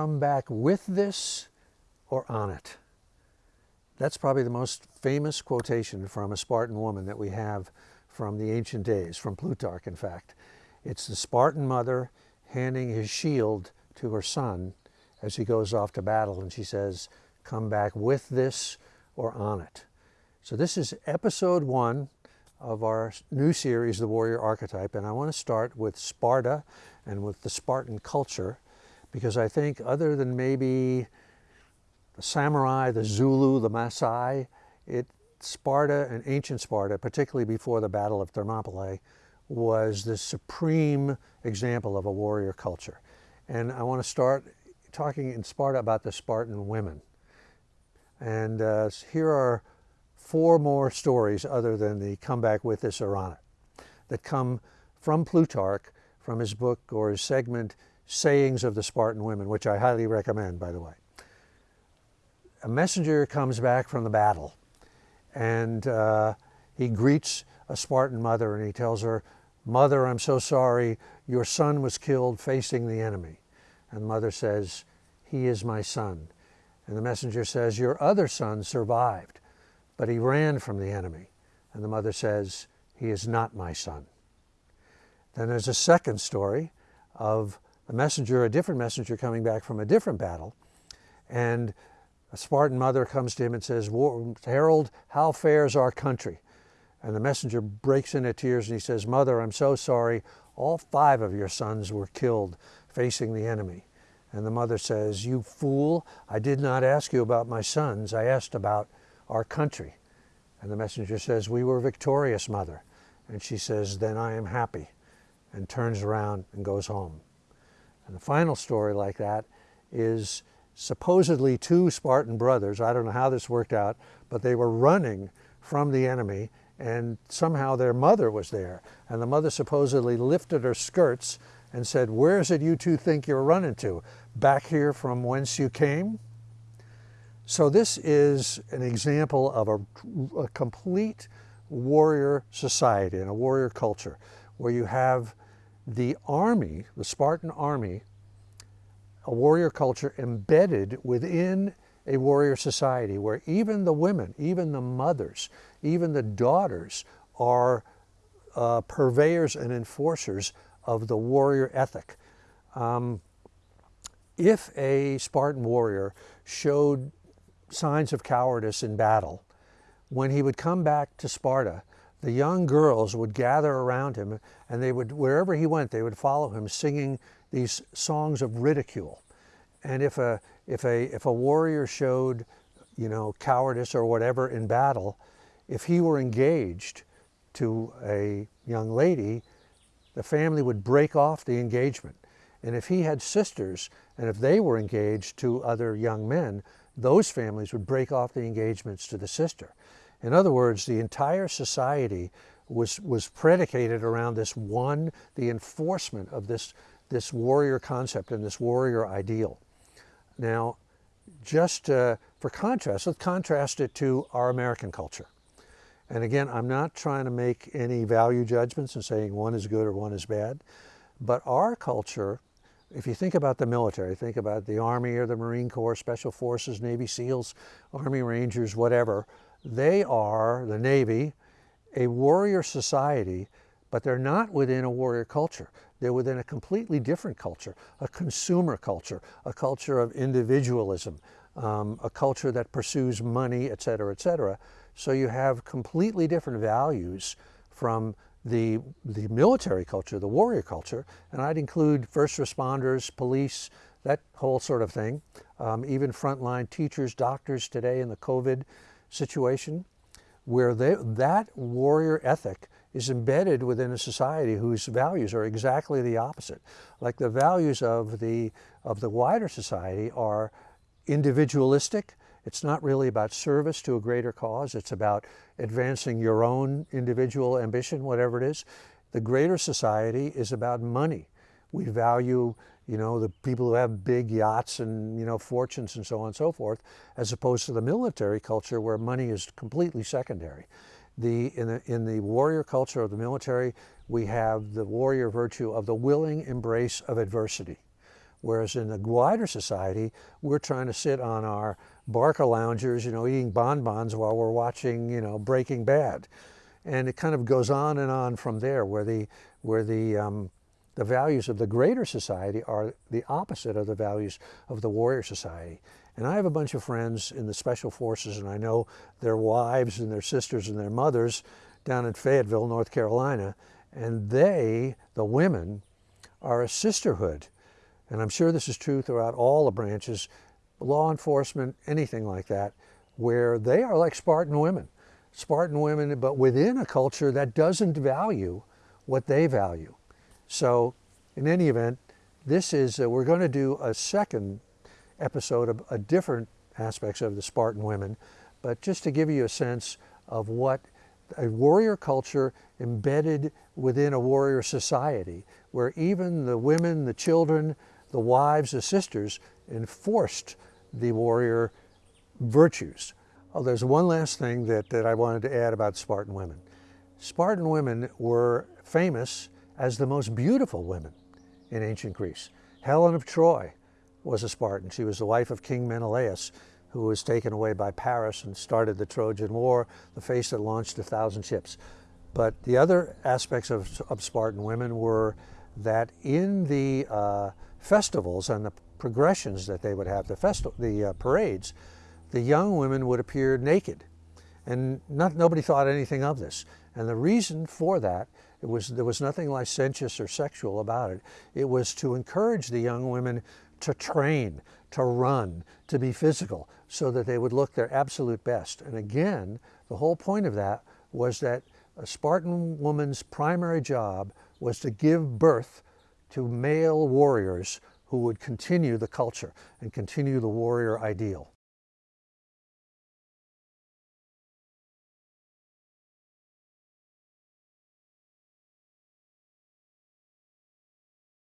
come back with this or on it. That's probably the most famous quotation from a Spartan woman that we have from the ancient days, from Plutarch, in fact. It's the Spartan mother handing his shield to her son as he goes off to battle, and she says, come back with this or on it. So this is episode one of our new series, The Warrior Archetype, and I want to start with Sparta and with the Spartan culture, because I think other than maybe the samurai, the Zulu, the Maasai, it, Sparta and ancient Sparta, particularly before the Battle of Thermopylae, was the supreme example of a warrior culture. And I want to start talking in Sparta about the Spartan women. And uh, here are four more stories other than the comeback with this it that come from Plutarch from his book or his segment Sayings of the Spartan Women, which I highly recommend, by the way. A messenger comes back from the battle and uh, he greets a Spartan mother and he tells her, Mother, I'm so sorry, your son was killed facing the enemy. And the mother says, He is my son. And the messenger says, Your other son survived, but he ran from the enemy. And the mother says, He is not my son. Then there's a second story of a messenger, a different messenger coming back from a different battle. And a Spartan mother comes to him and says, Herald, how fares our country? And the messenger breaks into tears and he says, Mother, I'm so sorry. All five of your sons were killed facing the enemy. And the mother says, You fool, I did not ask you about my sons. I asked about our country. And the messenger says, We were victorious, mother. And she says, Then I am happy, and turns around and goes home. And the final story like that is supposedly two Spartan brothers. I don't know how this worked out, but they were running from the enemy and somehow their mother was there. And the mother supposedly lifted her skirts and said, where is it you two think you're running to? Back here from whence you came? So this is an example of a, a complete warrior society and a warrior culture where you have the army, the Spartan army, a warrior culture embedded within a warrior society where even the women, even the mothers, even the daughters are uh, purveyors and enforcers of the warrior ethic. Um, if a Spartan warrior showed signs of cowardice in battle, when he would come back to Sparta, the young girls would gather around him and they would, wherever he went, they would follow him singing these songs of ridicule. And if a, if a, if a warrior showed, you know, cowardice or whatever in battle, if he were engaged to a young lady, the family would break off the engagement. And if he had sisters, and if they were engaged to other young men, those families would break off the engagements to the sister. In other words, the entire society was, was predicated around this one, the enforcement of this, this warrior concept and this warrior ideal. Now, just uh, for contrast, let's contrast it to our American culture. And again, I'm not trying to make any value judgments and saying one is good or one is bad, but our culture, if you think about the military, think about the Army or the Marine Corps, Special Forces, Navy SEALs, Army Rangers, whatever, they are, the Navy, a warrior society, but they're not within a warrior culture. They're within a completely different culture, a consumer culture, a culture of individualism, um, a culture that pursues money, et cetera, et cetera. So you have completely different values from the, the military culture, the warrior culture, and I'd include first responders, police, that whole sort of thing, um, even frontline teachers, doctors today in the COVID situation, where they, that warrior ethic is embedded within a society whose values are exactly the opposite. Like the values of the, of the wider society are individualistic, it's not really about service to a greater cause. It's about advancing your own individual ambition, whatever it is. The greater society is about money. We value, you know, the people who have big yachts and, you know, fortunes and so on and so forth, as opposed to the military culture where money is completely secondary. The, in, the, in the warrior culture of the military, we have the warrior virtue of the willing embrace of adversity Whereas in the wider society, we're trying to sit on our Barcaloungers, you know, eating bonbons while we're watching, you know, Breaking Bad. And it kind of goes on and on from there where the, where the, um, the values of the greater society are the opposite of the values of the warrior society. And I have a bunch of friends in the special forces and I know their wives and their sisters and their mothers down in Fayetteville, North Carolina. And they, the women, are a sisterhood. And I'm sure this is true throughout all the branches, law enforcement, anything like that, where they are like Spartan women. Spartan women, but within a culture that doesn't value what they value. So in any event, this is, uh, we're going to do a second episode of a different aspects of the Spartan women, but just to give you a sense of what a warrior culture embedded within a warrior society, where even the women, the children, the wives, the sisters enforced the warrior virtues. Oh, there's one last thing that, that I wanted to add about Spartan women. Spartan women were famous as the most beautiful women in ancient Greece. Helen of Troy was a Spartan. She was the wife of King Menelaus, who was taken away by Paris and started the Trojan War, the face that launched a thousand ships. But the other aspects of, of Spartan women were that in the uh, festivals and the progressions that they would have, the, festi the uh, parades, the young women would appear naked. And not, nobody thought anything of this. And the reason for that, it was, there was nothing licentious or sexual about it. It was to encourage the young women to train, to run, to be physical, so that they would look their absolute best. And again, the whole point of that was that a Spartan woman's primary job was to give birth to male warriors who would continue the culture and continue the warrior ideal.